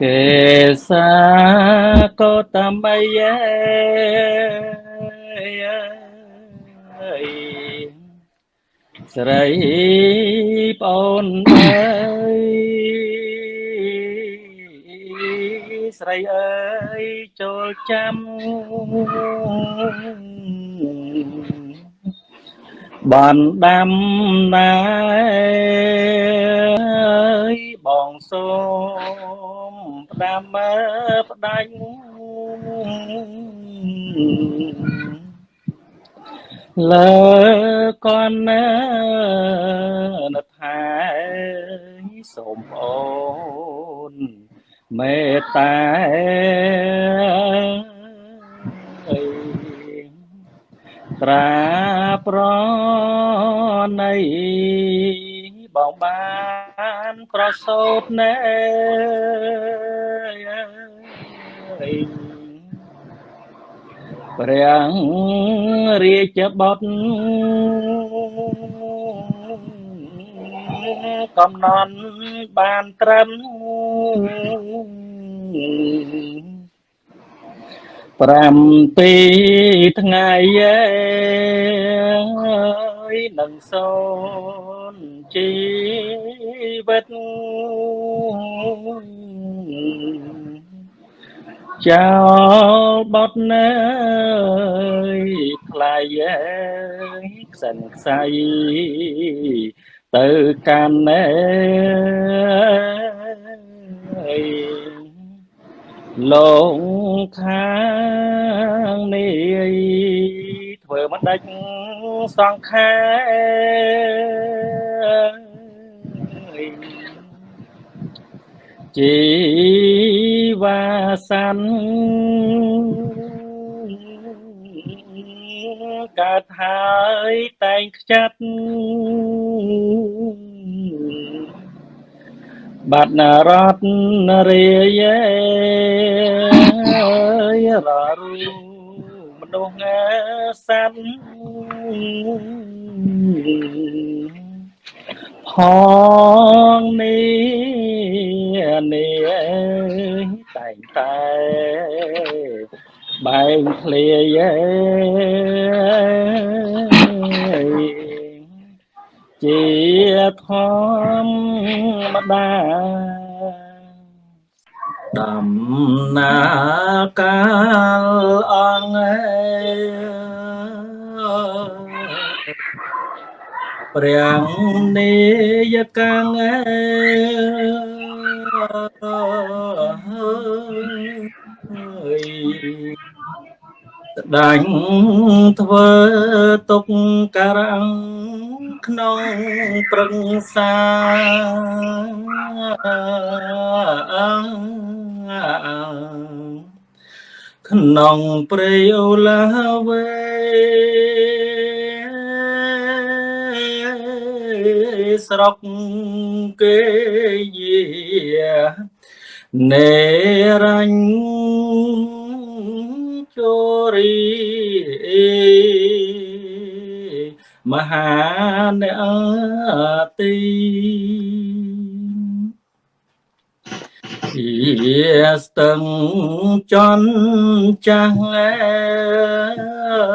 កេសាកោតមយេស្រីប្អូនអើយស្រីអើយចូលចាំបានដាំណាយបងសូម ផ្ដាំមើផ្ដាច់លើកនណថាសូមអូនមេត្តាត្រាប្រណីបងបានប្រសោតណែ ព្រះរាជបុត្រកំណន់បានត្រឹម7ថ្ងៃនឹងសូនជីវិត ចោលបត់ណើយខ្លាយអើយខ្សិនខ្សៃទៅកាន់ណែលងខាងនេះធ្វើមិនដាច់សង្ខា ជីវាសានកើតហើយតែងខ្ចាត់បាត់នរតនរាយររូមនុស្សសត្វ ផងនេះនេះតែងតែបែងធ្លាយជាធម្មតាដំណើរកាលអង្គ ព្រះនេយកាំងអើយស្ដាញ់ធ្វើទុកការំក្នុងប្រឹងសាក្នុងព្រៃអូឡាវេ ស្រុកគេយានេរញ្ញជរីមហានអទីជាស្ទឹងចន់ចាស់អើ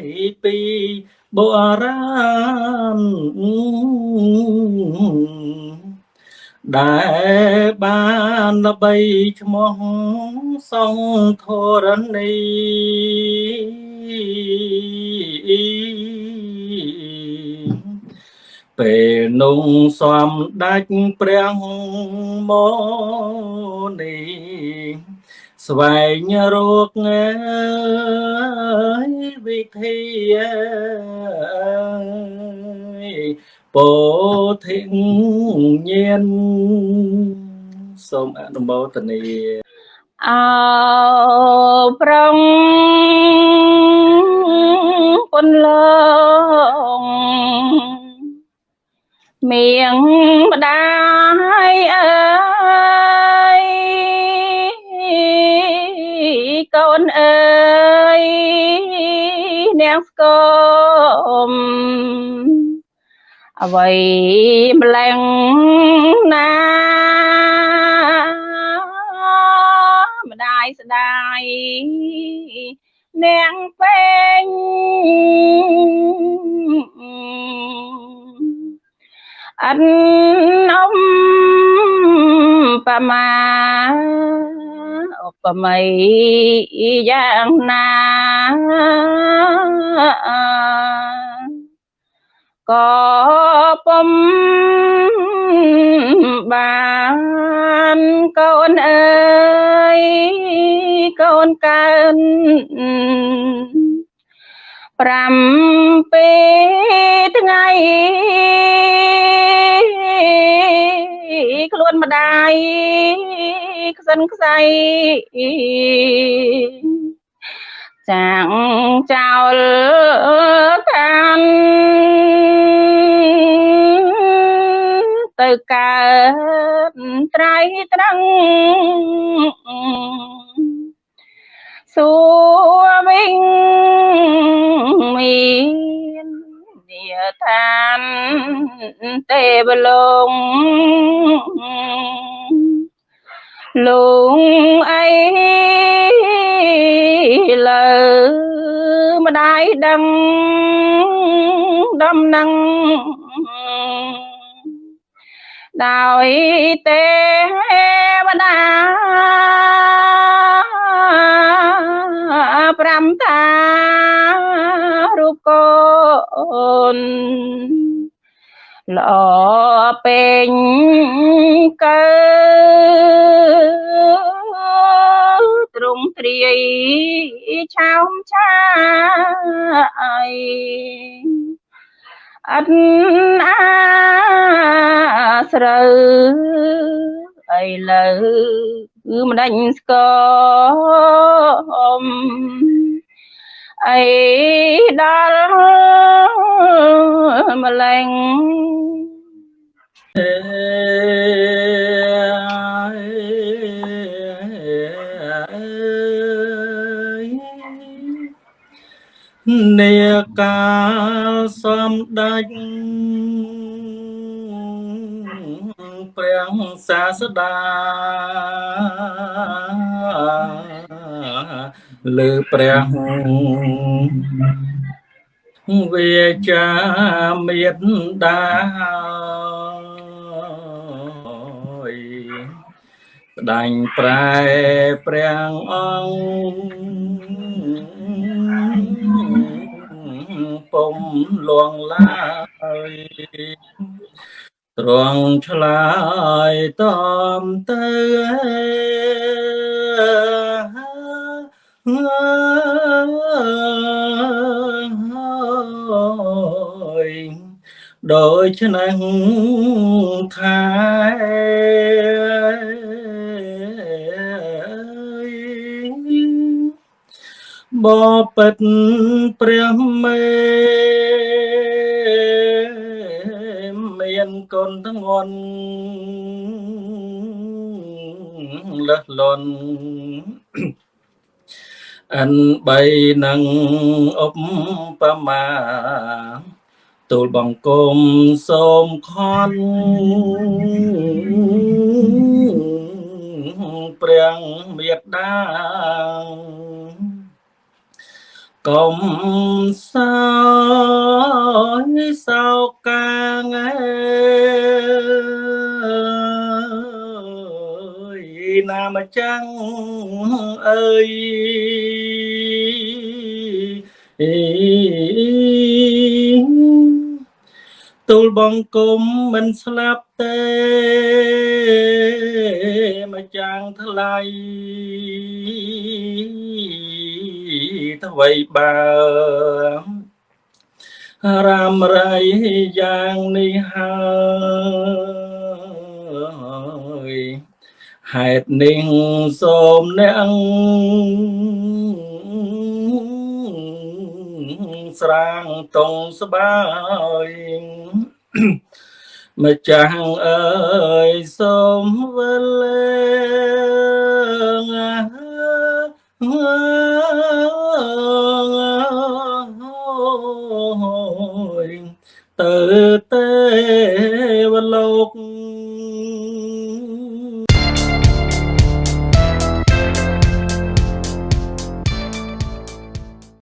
យពី បុរាណដែលបានល្បីឈ្មោះសង្ធរណីពេលនោះសំដាច់ព្រះមនី ស្វែងរកវិធីពោធិញាណសូមអនុមោទនាអោប្រងពុនលងមៀងម្ដាយអើយ កូនអើយនាងស្គមអ្វីម្លឹងណាយស្ដាយនាងពេញអិនអមបមាឧ បមីយ៉ាងណាក៏ពុំបានកូនអើយកូនកើន7ថ្ងៃខ្លួនម្ដាយ ខ្សិនខ្សៃចាងចោលឋានទៅកើតត្រៃត្រង់សួរវិញមាននាឋានទេវលោក លោកអីលើម្ដាយដឹងដំណឹងដោយទេវតា5តារូបកូន ល្អពេញកើទ្រង់ទ្រាយឆោមឆាយអត់អាស្រូវអីលើគឺមិនដាច់ស្គម អីដល់ម្លេងនេកាលសំដេចព្រះសាស្តា លើព្រះវាចាមេត្តាស្ដាញ់ប្រែព្រះអង្គពុំលងឡើយទ្រង់ឆ្លើយតមទៅ ដូចនឹងថាបបិទ្ធព្រះមេមានកូនទាំងងន់លះលន់ អិនបីនឹងឧបមាទូលបង្គំសូមខន់ព្រះមេត្តាកុំសោយសោកាងអើ ណាមចាំងអើយទូលបង្គំមិនស្លាប់ទេមកចាំងថ្លៃថ្វីបើរាមរៃយ៉ាងនេះហើយ ហេតុនេះសូមអ្នកស្រាងតងស្បាយម្ចាស់អើយសូមវិល